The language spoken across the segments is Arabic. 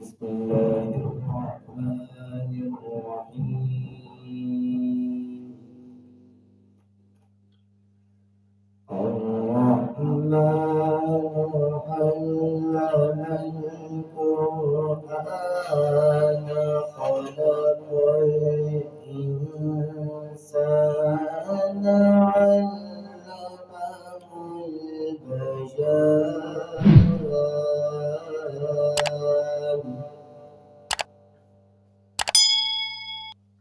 بسم الله الرحمن الرحيم الرحمن علم القرآن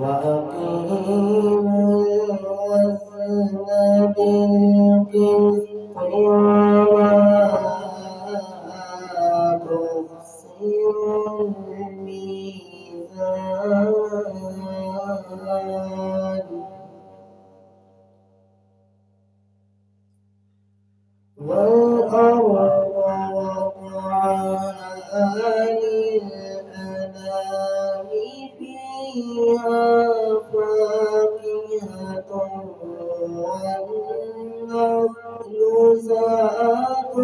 وأقيموا الوزن بالقسط ولا الميزان فيها فاكهة والنخل ذات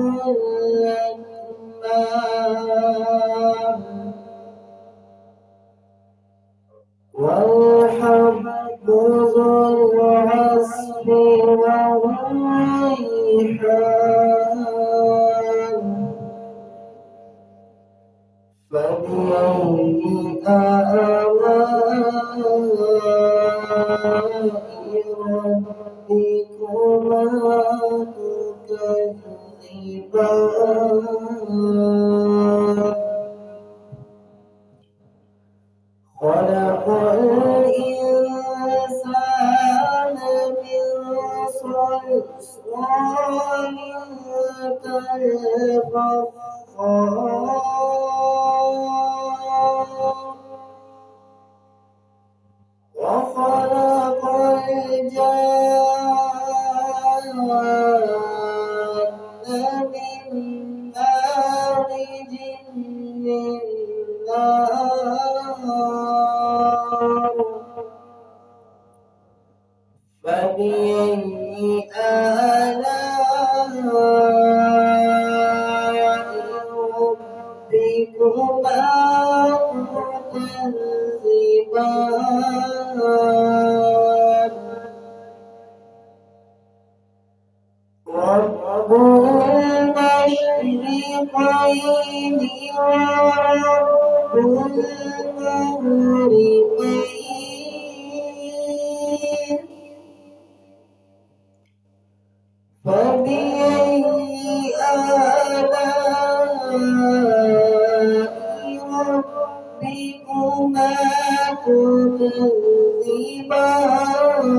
ذو فبأي آلاء خلق الإنسان من صلصال كالفخار تكذبان رب المشرقين ورب المغربين فبأي آلاء ربكما تكذبان